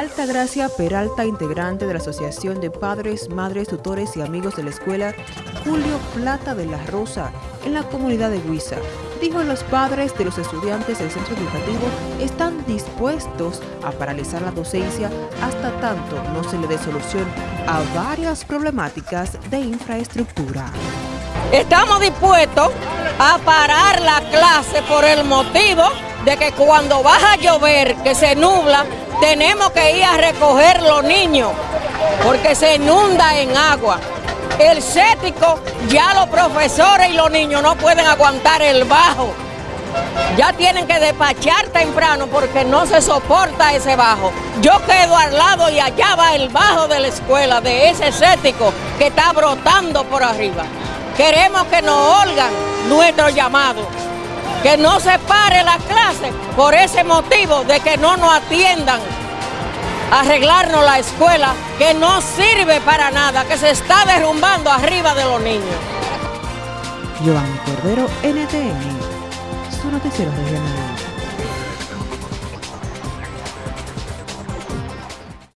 Altagracia Peralta, integrante de la Asociación de Padres, Madres, Tutores y Amigos de la Escuela Julio Plata de la Rosa, en la comunidad de Huiza, dijo los padres de los estudiantes del centro educativo están dispuestos a paralizar la docencia hasta tanto no se le dé solución a varias problemáticas de infraestructura. Estamos dispuestos a parar la clase por el motivo de que cuando baja a llover, que se nubla, tenemos que ir a recoger los niños porque se inunda en agua. El cético, ya los profesores y los niños no pueden aguantar el bajo. Ya tienen que despachar temprano porque no se soporta ese bajo. Yo quedo al lado y allá va el bajo de la escuela, de ese cético que está brotando por arriba. Queremos que nos oigan nuestro llamado que no se pare la clase por ese motivo de que no nos atiendan arreglarnos la escuela que no sirve para nada, que se está derrumbando arriba de los niños. Cordero, NTN.